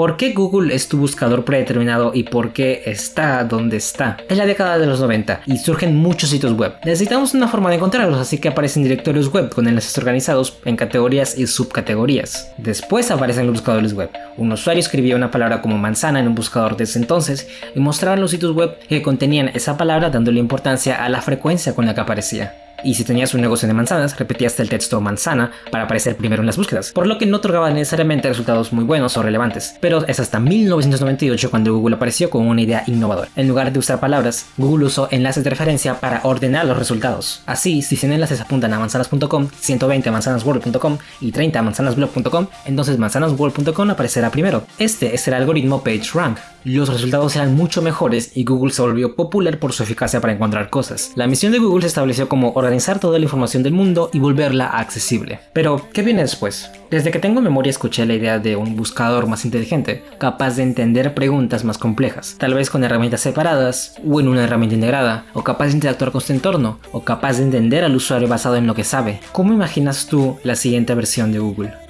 ¿Por qué Google es tu buscador predeterminado y por qué está donde está? Es la década de los 90 y surgen muchos sitios web. Necesitamos una forma de encontrarlos, así que aparecen directorios web con enlaces organizados en categorías y subcategorías. Después aparecen los buscadores web. Un usuario escribía una palabra como manzana en un buscador desde entonces y mostraban los sitios web que contenían esa palabra dándole importancia a la frecuencia con la que aparecía y si tenías un negocio de manzanas, repetías el texto manzana para aparecer primero en las búsquedas, por lo que no otorgaba necesariamente resultados muy buenos o relevantes. Pero es hasta 1998 cuando Google apareció con una idea innovadora. En lugar de usar palabras, Google usó enlaces de referencia para ordenar los resultados. Así, si 100 enlaces apuntan a manzanas.com, 120 a manzanasworld.com y 30 a manzanasblog.com, entonces manzanasworld.com aparecerá primero. Este es el algoritmo PageRank. Los resultados eran mucho mejores y Google se volvió popular por su eficacia para encontrar cosas. La misión de Google se estableció como toda la información del mundo y volverla accesible. Pero, ¿qué viene después? Desde que tengo memoria escuché la idea de un buscador más inteligente, capaz de entender preguntas más complejas, tal vez con herramientas separadas o en una herramienta integrada, o capaz de interactuar con su entorno, o capaz de entender al usuario basado en lo que sabe. ¿Cómo imaginas tú la siguiente versión de Google?